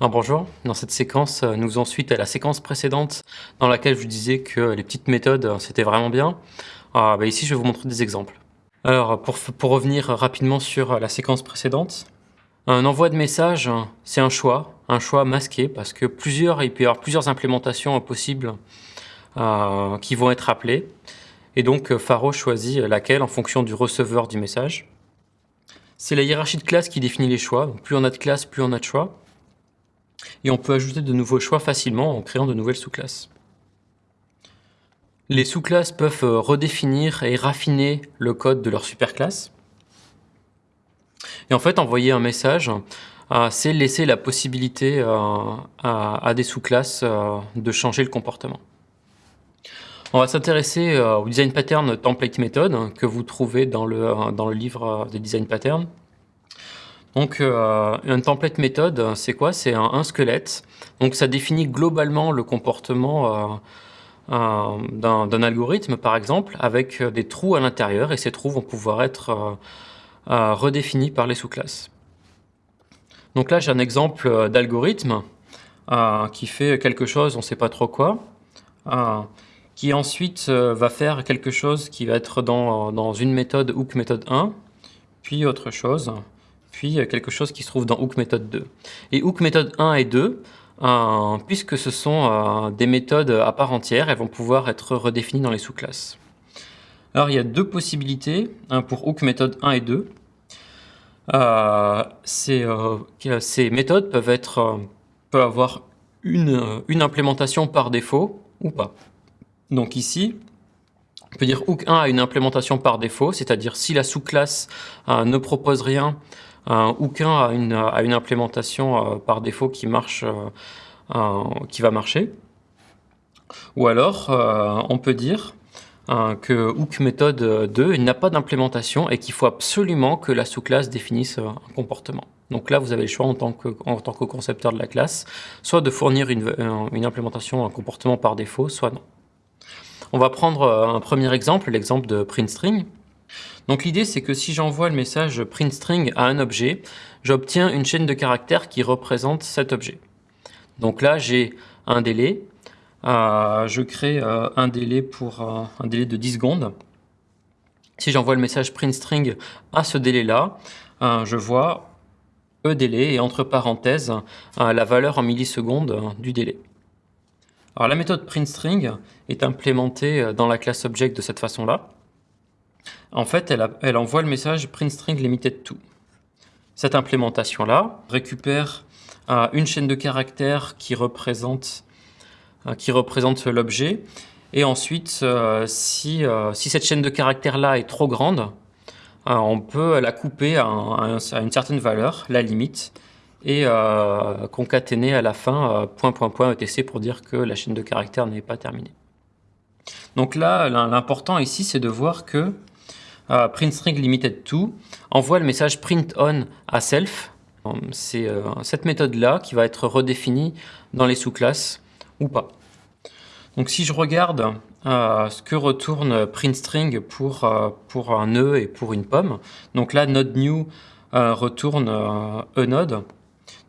Bonjour, dans cette séquence, euh, nous faisons suite à la séquence précédente dans laquelle je vous disais que les petites méthodes, euh, c'était vraiment bien. Ah, bah ici, je vais vous montrer des exemples. Alors, pour, revenir rapidement sur la séquence précédente, un envoi de message, c'est un choix, un choix masqué, parce que plusieurs, il peut y avoir plusieurs implémentations possibles euh, qui vont être appelées. Et donc, Faro choisit laquelle en fonction du receveur du message. C'est la hiérarchie de classe qui définit les choix. Donc, plus on a de classes, plus on a de choix et on peut ajouter de nouveaux choix facilement en créant de nouvelles sous-classes. Les sous-classes peuvent euh, redéfinir et raffiner le code de leur superclasse. Et en fait, envoyer un message, euh, c'est laisser la possibilité euh, à, des sous-classes de changer le comportement. On va s'intéresser au design pattern template method que vous trouvez dans le, dans le livre des design patterns. Donc, euh, un template méthode, c'est quoi? C'est un, squelette. Donc, ça définit globalement le comportement euh, euh, d'un algorithme, par exemple, avec des trous à l'intérieur, et ces trous vont pouvoir être redéfinis par les sous-classes. Donc là, j'ai un exemple d'algorithme qui fait quelque chose, on ne sait pas trop quoi, qui ensuite va faire quelque chose qui va être dans, dans une méthode hook méthode 1, puis autre chose, puis quelque chose qui se trouve dans Hook méthode 2. Et Hook méthode 1 et 2, euh, puisque ce sont euh, des méthodes à part entière, elles vont pouvoir être redéfinies dans les sous-classes. Alors il y a deux possibilités pour Hook méthode 1 et 2. Euh, ces, méthodes peuvent, être, peuvent avoir une, une implémentation par défaut ou pas. Donc ici, on peut dire hook 1 a une implémentation par défaut, c'est-à-dire si la sous-classe ne propose rien, a une, a une implémentation euh, par défaut qui marche, euh, qui va marcher. Ou alors, euh, on peut dire que hook méthode 2 n'a pas d'implémentation et qu'il faut absolument que la sous-classe définisse un comportement. Donc là, vous avez le choix en tant, que, en tant que concepteur de la classe, soit de fournir une, une implémentation, un comportement par défaut, soit non. On va prendre un premier exemple, l'exemple de printString. Donc l'idée c'est que si j'envoie le message printString à un objet, j'obtiens une chaîne de caractères qui représente cet objet. Donc là j'ai un délai, euh, je crée euh, un délai pour euh, un délai de 10 secondes. Si j'envoie le message printString à ce délai-là, je vois e délai et entre parenthèses la valeur en millisecondes du délai. Alors la méthode printString est implémentée dans la classe object de cette façon-là. En fait, elle, envoie le message printString limited to. Cette implémentation-là récupère euh, une chaîne de caractères qui représente, euh, l'objet. Et ensuite, euh, si, cette chaîne de caractères-là est trop grande, on peut la couper à, une certaine valeur, la limite, et concaténer à la fin point point point etc pour dire que la chaîne de caractères n'est pas terminée. Donc là, l'important ici, c'est de voir que euh, printString limited to envoie le message print on à self. C'est euh, cette méthode-là qui va être redéfinie dans les sous-classes ou pas. Donc si je regarde euh, ce que retourne printString pour, pour un nœud et pour une pomme, donc là node new retourne e node.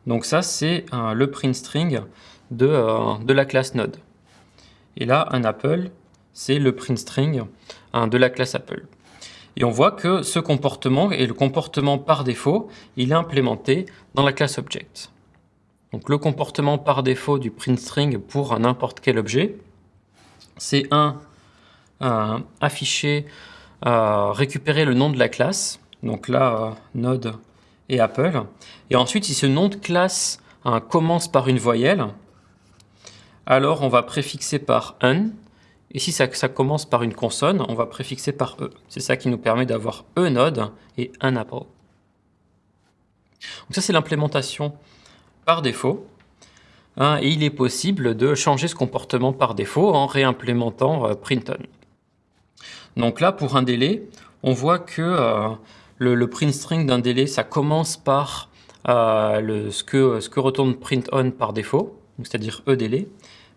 Donc ça c'est le printString de, de la classe node. Et là un apple c'est le printString de la classe apple. Et on voit que ce comportement est le comportement par défaut, il est implémenté dans la classe object. Donc le comportement par défaut du printString pour n'importe quel objet, c'est un euh, afficher, euh, récupérer le nom de la classe, donc là, euh, Node et Apple. Et ensuite, si ce nom de classe commence par une voyelle, alors on va préfixer par un, et si ça, commence par une consonne, on va préfixer par E. C'est ça qui nous permet d'avoir E node et un apple. Donc ça, c'est l'implémentation par défaut. Hein, et il est possible de changer ce comportement par défaut en réimplémentant euh, printon. Donc là, pour un délai, on voit que euh, le, print string d'un délai, ça commence par euh, ce, que, ce que retourne printon par défaut, c'est-à-dire E délai,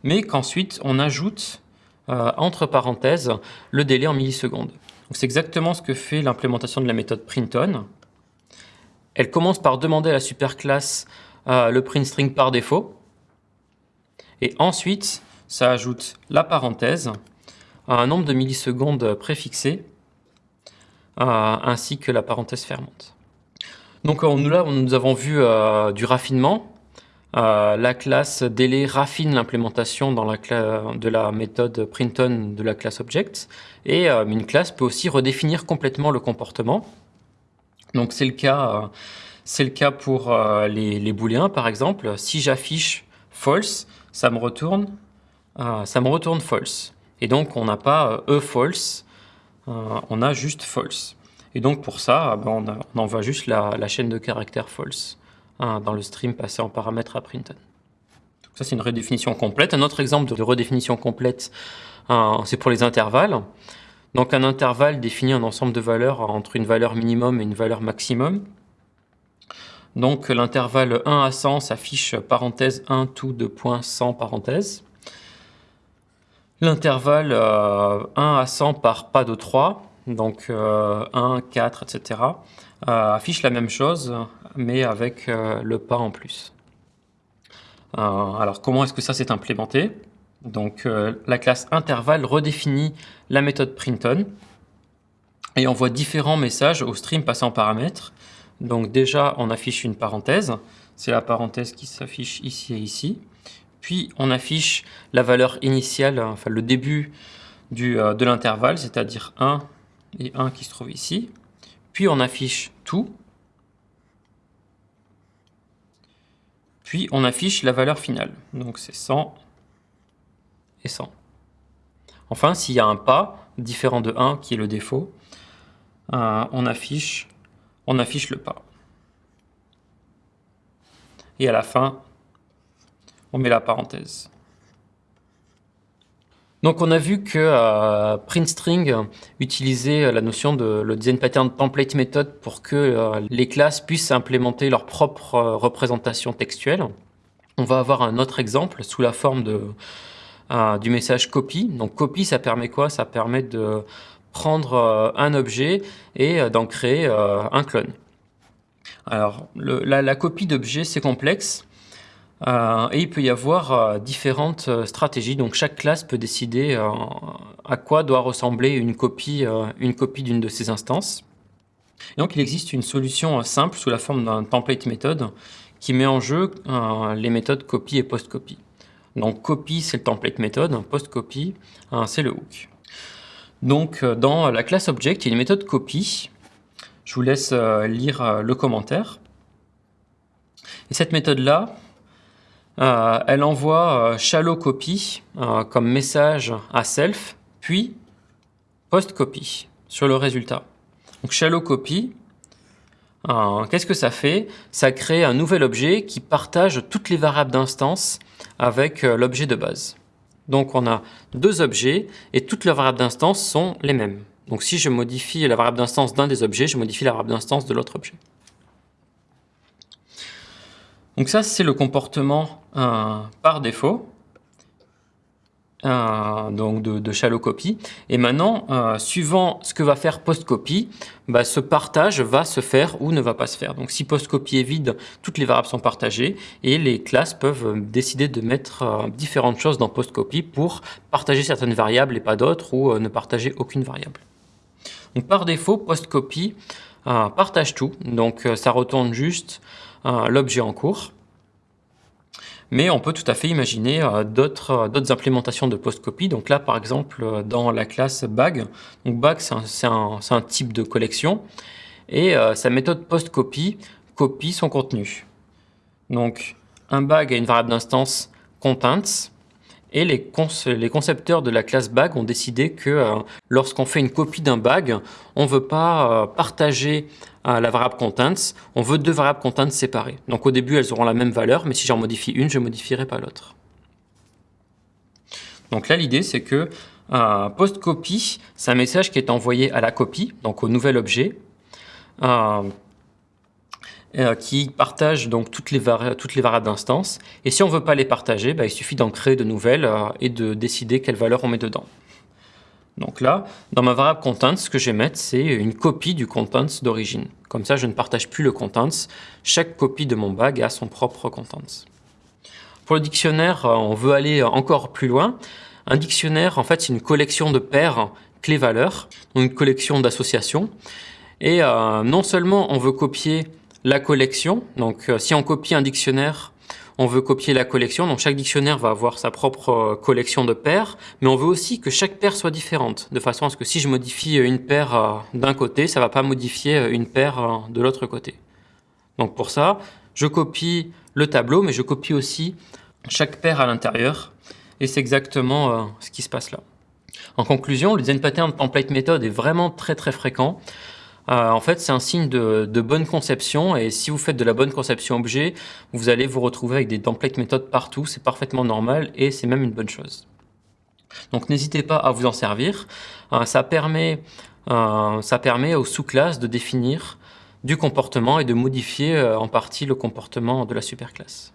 mais qu'ensuite on ajoute euh, entre parenthèses le délai en millisecondes. C'est exactement ce que fait l'implémentation de la méthode printOn. Elle commence par demander à la superclasse le print string par défaut. Et ensuite, ça ajoute la parenthèse un nombre de millisecondes préfixé, ainsi que la parenthèse fermante. Donc nous, là, nous avons vu du raffinement. La classe délai raffine l'implémentation la de la méthode printon de la classe object. Et une classe peut aussi redéfinir complètement le comportement. Donc c'est le cas, c'est le cas pour les, les booléens par exemple. Si j'affiche false, ça me retourne, euh, ça me retourne false. Et donc, on n'a pas e false, euh, on a juste false. Et donc, pour ça, ben, on, envoie juste la, chaîne de caractères false hein, dans le stream passé en paramètre à printen. Ça, c'est une redéfinition complète. Un autre exemple de redéfinition complète, c'est pour les intervalles. Donc, un intervalle définit un ensemble de valeurs entre une valeur minimum et une valeur maximum. Donc l'intervalle 1 à 100 s'affiche parenthèse 1 tout de points 100 parenthèse. L'intervalle 1 euh, à 100 par pas de 3, donc 1, 4, etc., affiche la même chose, mais avec euh, le pas en plus. Euh, alors comment est-ce que ça s'est implémenté? Donc la classe intervalle redéfinit la méthode printon et envoie différents messages au stream passant paramètres donc déjà, on affiche une parenthèse. C'est la parenthèse qui s'affiche ici et ici. Puis on affiche la valeur initiale, enfin le début euh, de l'intervalle, c'est-à-dire 1 et 1 qui se trouve ici. Puis on affiche tout. Puis on affiche la valeur finale. Donc c'est 100 et 100. Enfin, s'il y a un pas différent de 1, qui est le défaut, euh, on affiche on affiche le pas. Et à la fin, on met la parenthèse. Donc on a vu que euh, PrintString utilisait la notion de le design pattern template method pour que euh, les classes puissent implémenter leur propre euh, représentation textuelle. On va avoir un autre exemple sous la forme du message copy. Donc copy, ça permet quoi? Ça permet de prendre euh, un objet et euh, d'en créer euh, un clone. Alors, la, copie d'objet, c'est complexe. Et il peut y avoir différentes stratégies. Donc chaque classe peut décider à quoi doit ressembler une copie une copie d'une de ces instances. donc il existe une solution simple sous la forme d'un template méthode qui met en jeu les méthodes copy et post-copy. Donc copy c'est le template méthode, post-copy c'est le hook. Donc euh, dans la classe object, il y a une méthode copy. Je vous laisse euh, lire euh, le commentaire. Et cette méthode-là, elle envoie shallow copy comme message à self, puis post copy sur le résultat. Donc shallow copy, qu'est-ce que ça fait? Ça crée un nouvel objet qui partage toutes les variables d'instance avec l'objet de base. Donc on a deux objets et toutes les variables d'instance sont les mêmes. Donc si je modifie la variable d'instance d'un des objets, je modifie la variable d'instance de l'autre objet. Donc ça, c'est le comportement euh, par défaut. Euh, donc de, shallow copy. Et maintenant, euh, suivant ce que va faire postcopy, bah, ce partage va se faire ou ne va pas se faire. Donc si postcopy est vide, toutes les variables sont partagées et les classes peuvent décider de mettre différentes choses dans postcopy pour partager certaines variables et pas d'autres ou ne partager aucune variable. Donc par défaut, postcopy partage tout. Donc ça retourne juste l'objet en cours mais on peut tout à fait imaginer euh, euh, d'autres implémentations de post-copy. Donc là, par exemple, euh, dans la classe bag, donc bag, c'est un, type de collection, et sa méthode post-copy copie son contenu. Donc, un bag a une variable d'instance contents, et les, concepteurs de la classe bag ont décidé que lorsqu'on fait une copie d'un bag, on ne veut pas partager la variable contents, on veut deux variables contents séparées. Donc au début, elles auront la même valeur, mais si j'en modifie une, je ne modifierai pas l'autre. Donc là, l'idée, c'est que euh, post-copy, c'est un message qui est envoyé à la copie, donc au nouvel objet, euh, euh, qui partage donc toutes les, toutes les variables d'instance. Et si on ne veut pas les partager, bah, il suffit d'en créer de nouvelles et de décider quelle valeur on met dedans. Donc là, dans ma variable contents, ce que je vais mettre, c'est une copie du contents d'origine. Comme ça, je ne partage plus le contents. Chaque copie de mon bag a son propre contents. Pour le dictionnaire, on veut aller encore plus loin. Un dictionnaire, en fait, c'est une collection de paires clés-valeurs, une collection d'associations. Et euh, non seulement on veut copier la collection, donc euh, si on copie un dictionnaire, on veut copier la collection, donc chaque dictionnaire va avoir sa propre euh, collection de paires, mais on veut aussi que chaque paire soit différente, de façon à ce que si je modifie une paire d'un côté, ça ne va pas modifier une paire de l'autre côté. Donc pour ça, je copie le tableau, mais je copie aussi chaque paire à l'intérieur, et c'est exactement ce qui se passe là. En conclusion, le design pattern template method est vraiment très très fréquent. Euh, en fait, c'est un signe de, bonne conception et si vous faites de la bonne conception objet, vous allez vous retrouver avec des template méthodes partout, c'est parfaitement normal et c'est même une bonne chose. Donc n'hésitez pas à vous en servir. Euh, ça, permet, euh, ça permet aux sous-classes de définir du comportement et de modifier en partie le comportement de la superclasse.